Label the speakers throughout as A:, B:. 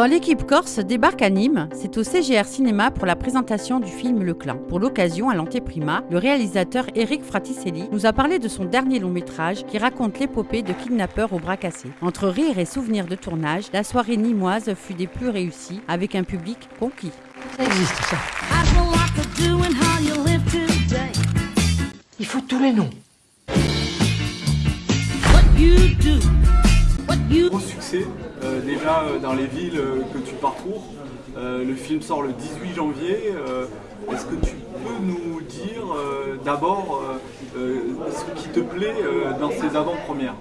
A: Quand l'équipe corse débarque à Nîmes, c'est au CGR Cinéma pour la présentation du film Le Clan. Pour l'occasion, à l'antéprima, le réalisateur Eric Fraticelli nous a parlé de son dernier long métrage qui raconte l'épopée de kidnappeurs au bras cassés. Entre rire et souvenirs de tournage, la soirée nîmoise fut des plus réussies avec un public conquis.
B: Ça existe ça. Il faut tous les noms.
C: Gros succès, euh, déjà euh, dans les villes euh, que tu parcours. Euh, le film sort le 18 janvier. Euh, Est-ce que tu peux nous dire euh, d'abord euh, euh, ce qui te plaît euh, dans ces avant-premières?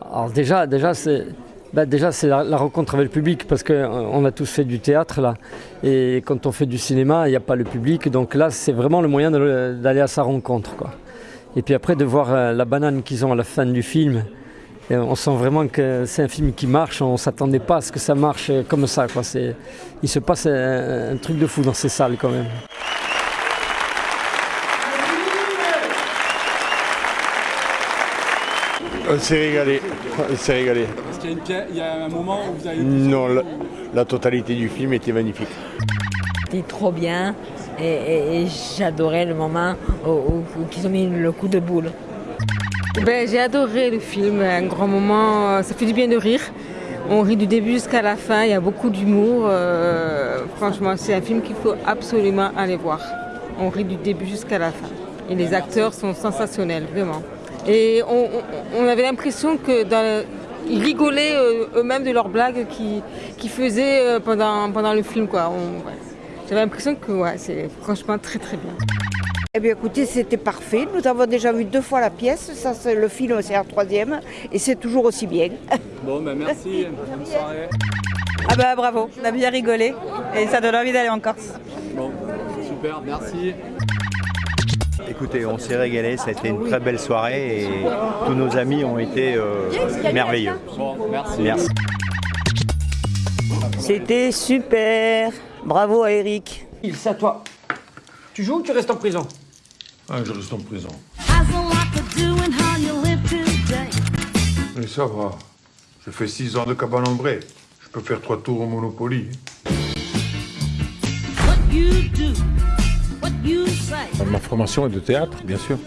D: Alors déjà, déjà c'est bah, déjà c'est la, la rencontre avec le public parce qu'on a tous fait du théâtre là et quand on fait du cinéma il n'y a pas le public donc là c'est vraiment le moyen d'aller à sa rencontre quoi. Et puis après de voir euh, la banane qu'ils ont à la fin du film, et on sent vraiment que c'est un film qui marche, on ne s'attendait pas à ce que ça marche euh, comme ça quoi. Il se passe un, un truc de fou dans ces salles quand même.
E: On s'est régalé. On s'est régalé.
C: Est-ce qu'il y, a une pièce- il y a un moment où vous avez
E: Non, la, la totalité du film était magnifique.
F: C'était trop bien et, et- et j'adorais le moment où, où- où ils ont mis le coup de boule.
G: Ben, j'ai adoré le film, un grand moment, ça fait du bien de rire. On rit du début jusqu'à la fin, il y a beaucoup d'humour. euh, franchement, c'est un film qu'il faut absolument aller voir. On rit du début jusqu'à la fin. Et les acteurs sont sensationnels, vraiment. Et on, avait l'impression que rigolaient euh, eux-mêmes de leurs blagues qu'ils faisaient euh, pendant, pendant le film. J'avais l'impression que ouais, c'est franchement très très bien.
H: Eh bien écoutez, c'était parfait. Nous avons déjà vu deux fois la pièce. Ça, c'est le film, c'est la troisième. Et c'est toujours aussi bien.
C: Bon, ben merci, bonne soirée.
I: Ah bah bravo, on a bien rigolé et ça donne envie d'aller en Corse.
C: Bon, super, merci.
J: Écoutez, on s'est régalé, ça a été une très belle soirée et tous nos amis ont été euh, merveilleux.
C: Bon, merci.
J: Merci.
I: C'était super. Bravo à Eric.
B: Il c'est à toi. Tu joues ou tu restes en prison?
E: Ah, je reste en prison. Mais ça va. Je fais six ans de cabane ombrée. Je peux faire trois tours au Monopoly.
K: Ma formation est de théâtre, bien sûr.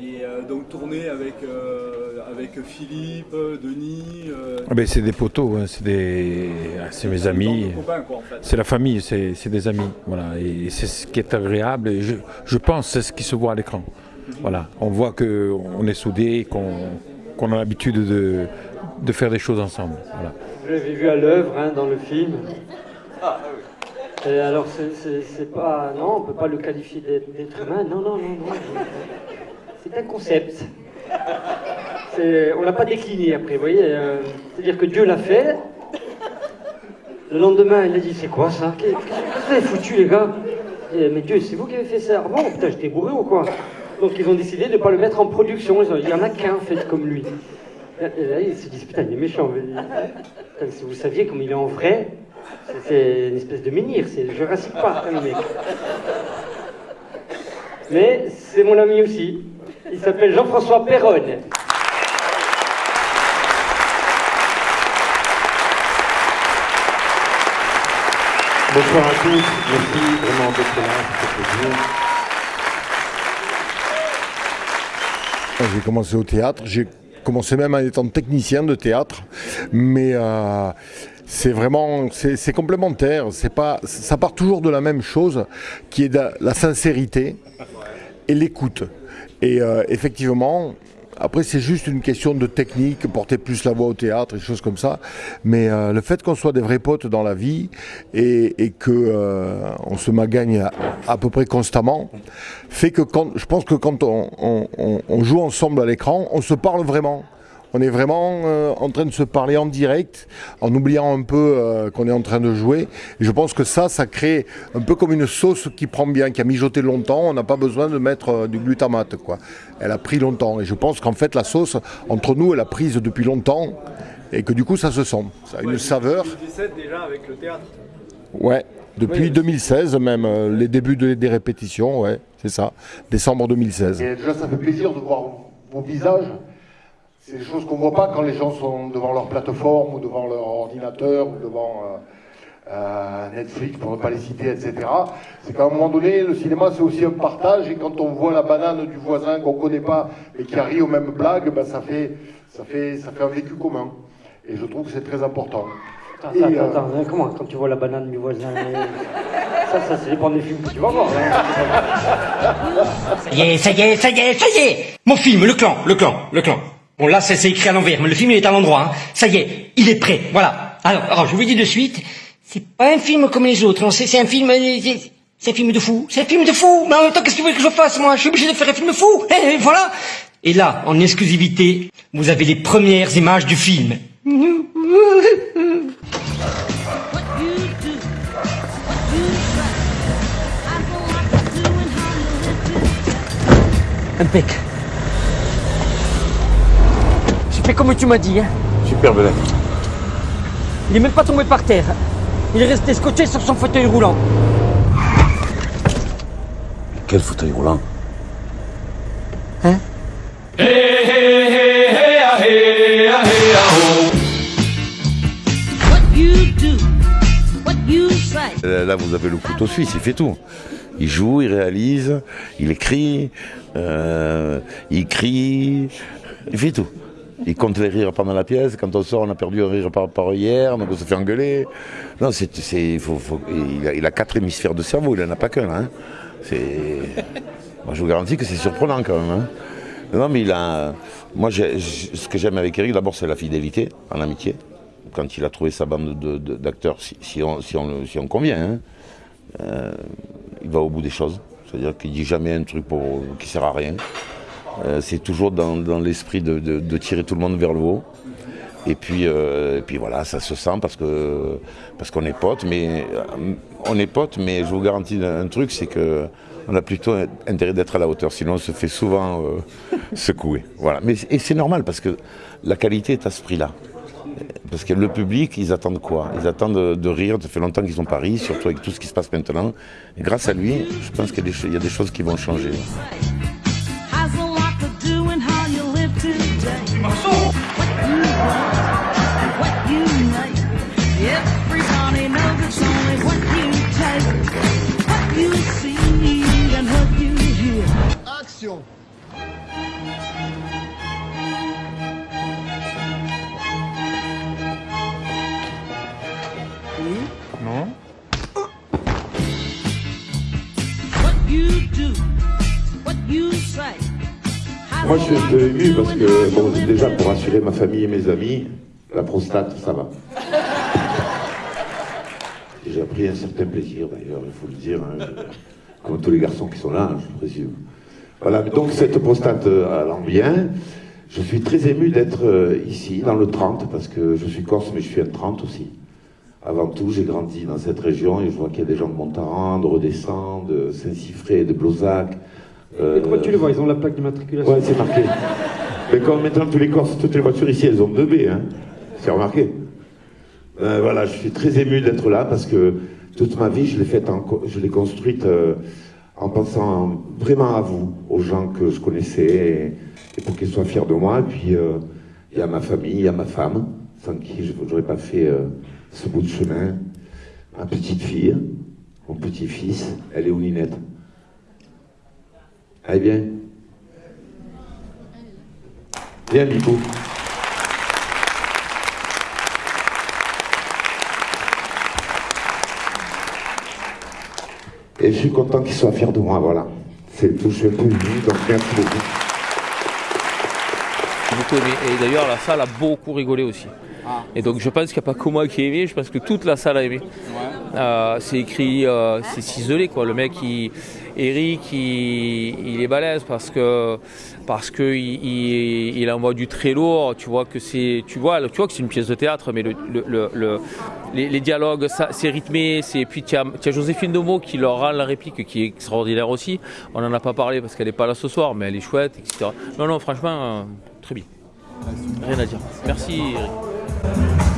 C: Et euh, donc tourner avec, euh, avec Philippe, Denis. euh,
K: Ah ben, c'est des poteaux, hein, c'est des... ah, c'est mes amis.
C: en fait.
K: C'est la famille, c'est c'est des amis. Voilà. Et c'est ce qui est agréable. Et je, je pense que c'est ce qui se voit à l'écran. Voilà. On voit qu'on est soudés, qu'on qu'on a l'habitude de, de faire des choses ensemble. Voilà.
D: Je l'avais vu à l'œuvre hein, dans le film. Et alors, c'est- c'est c'est pas. Non, on peut pas le qualifier d'être d'être humain. Non, non, non, non. C'est un concept. On l'a pas décliné après, vous voyez. euh, C'est-à-dire que Dieu l'a fait. Le lendemain, il a dit C'est quoi ça? Qu'est-ce que foutu, les gars? Mais Dieu, c'est vous qui avez fait ça Ah Putain, j'étais bourré ou quoi? Donc, ils ont décidé de ne pas le mettre en production. Ils ont dit, Il y en a qu'un fait comme lui. Et là, ils se disent, putain, il est méchant. Si vous saviez comme il est en vrai, c'est- une espèce de menhir, c'est Jurassic Park, hein, le mec. Mais c'est mon ami aussi. Il s'appelle Jean-François Perronne.
E: Bonsoir à tous. Merci vraiment d'être là. J'ai commencé au théâtre. J'ai commencé même en étant technicien de théâtre. Mais euh, c'est vraiment, c'est complémentaire. Pas, ça part toujours de la même chose, qui est la sincérité et l'écoute. Et euh, effectivement, après c'est juste une question de technique, porter plus la voix au théâtre et choses comme ça. Mais euh, le fait qu'on soit des vrais potes dans la vie et, et que euh, on se magagne à, peu près constamment, fait que quand, je pense que quand on joue ensemble à l'écran, on se parle vraiment. On est vraiment euh, en train de se parler en direct, en oubliant un peu euh, qu'on est en train de jouer. Et je pense que ça, ça crée un peu comme une sauce qui prend bien, qui a mijoté longtemps. On n'a pas besoin de mettre euh, du glutamate, quoi. Elle a pris longtemps. Et je pense qu'en fait, la sauce, entre nous, elle a prise depuis longtemps. Et que du coup, ça se sent. Ça a une saveur.
C: 2017 déjà avec le théâtre.
E: Ouais. Depuis
C: Oui.
E: 2016 même, euh, les débuts de- des répétitions, ouais, c'est ça. Décembre 2016.
L: Et déjà, ça fait plaisir de voir vos visages.
E: C'est des choses qu'on voit pas quand les gens sont devant leur plateforme ou devant leur ordinateur ou devant euh, euh, Netflix, pour ne pas les citer, etc. C'est qu'à un moment donné, le cinéma, c'est aussi un partage, et quand on voit la banane du voisin qu'on connaît pas et qui arrive aux mêmes blagues, ben, ça, fait, ça, fait, ça fait un vécu commun. Et je trouve que c'est très important.
D: Attends,
E: Et,
D: attends,
E: euh,
D: attends, hein, comment Quand tu vois la banane du voisin. ça, ça, ça dépend des films que tu vas voir. hein.
B: Ça y est, ça y est, ça y est, ça y est Mon film, le clan, le clan, le clan. Bon là, ça c'est écrit à l'envers, mais le film il est à l'endroit. Hein. Ça y est, il est prêt, voilà. Alors, alors, je vous dis de suite, c'est pas un film comme les autres, non, c'est un film... euh, c'est- un film de fou, c'est un film de fou, mais en même temps, qu'est-ce que vous voulez que je fasse, moi? Je suis obligé de faire un film fou, et voilà Et là, en exclusivité, vous avez les premières images du film. Impec. Fait comme tu m'as dit, hein.
K: Super belle.
B: Il est même pas tombé par terre. Il est resté scotché sur son fauteuil roulant.
K: Quel fauteuil roulant?
B: Hein?
L: Euh, Là, vous avez le couteau suisse, il fait tout. Il joue, il réalise, il écrit, euh, il crie, il fait tout. Il compte les rires pendant la pièce. Quand on sort, on a perdu un rire par, par hier, donc on se fait engueuler. Non, c'est, il, a, quatre hémisphères de cerveau, il n'en a pas qu'un. Hein. Moi, je vous garantis que c'est surprenant quand même. hein. Non, mais il a. Moi, ce que j'aime avec Eric, d'abord, c'est la fidélité en amitié. Quand il a trouvé sa bande de- de- d'acteurs, si, on, si, on, si on convient, hein, euh, il va au bout des choses. C'est-à-dire qu'il dit jamais un truc pour, qui sert à rien. Euh, c'est toujours dans, l'esprit de, tirer tout le monde vers le haut. Et puis, euh, et puis voilà, ça se sent parce parce qu'on est potes, mais euh, on est potes, mais je vous garantis un truc, c'est que on a plutôt intérêt d'être à la hauteur, sinon on se fait souvent secouer. Voilà. Mais et c'est normal parce que la qualité est à ce prix-là. Parce que le public, ils attendent quoi? Ils attendent de, rire, ça fait longtemps qu'ils ont pas ri, surtout avec tout ce qui se passe maintenant. Grâce à lui, je pense qu'il y a des choses qui vont changer.
E: Action.
K: Non.
M: Moi, je suis un peu ému parce que, bon, déjà, pour rassurer ma famille et mes amis, la prostate, ça va. J'ai pris un certain plaisir, d'ailleurs, il faut le dire, hein, comme tous les garçons qui sont là, hein, je présume. Voilà, donc cette prostate euh, allant bien, je suis très ému d'être euh, ici, dans le 30, parce que je suis corse, mais je suis un 30 aussi. Avant tout, j'ai grandi dans cette région et je vois qu'il y a des gens de Montaran, de Redescend, de Saint-Siffré, de Blozac. euh,
D: Et comment tu les vois Ils ont la plaque d'immatriculation.
M: Ouais, c'est marqué. Mais comme maintenant tous les Corses, toutes les voitures ici, elles ont 2B, hein. C'est remarqué. Euh, voilà, je suis très ému d'être là parce que toute ma vie, je l'ai faite, construite euh, en pensant vraiment à vous, aux gens que je connaissais, et, pour qu'ils soient fiers de moi. Et puis, euh, il y a ma famille, il y a ma femme, sans qui je n'aurais pas fait ce bout de chemin. Ma petite fille, mon petit-fils, elle est où Ninette? Elle vient Viens, Bibou. Et je suis content qu'il soit fier de moi, voilà. C'est tout, je suis un peu ému, donc merci beaucoup.
N: J'ai beaucoup aimé. Et d'ailleurs, la salle a beaucoup rigolé aussi. Et donc, je pense qu'il n'y a pas que moi qui ai aimé, je pense que toute la salle a aimé. Euh, c'est écrit, euh, c'est ciselé quoi. Le mec, il, Eric, il, est balèze parce que parce que il, envoie du très lourd. Tu vois que c'est, tu vois, tu vois que c'est une pièce de théâtre, mais le, le, le- le- les, dialogues, c'est rythmé. C'est puis tu as, Joséphine Domo qui leur rend la réplique, qui est extraordinaire aussi. On n'en a pas parlé parce qu'elle n'est pas là ce soir, mais elle est chouette, etc. Non, non, franchement, euh, très bien. Rien à dire. Merci. Eric.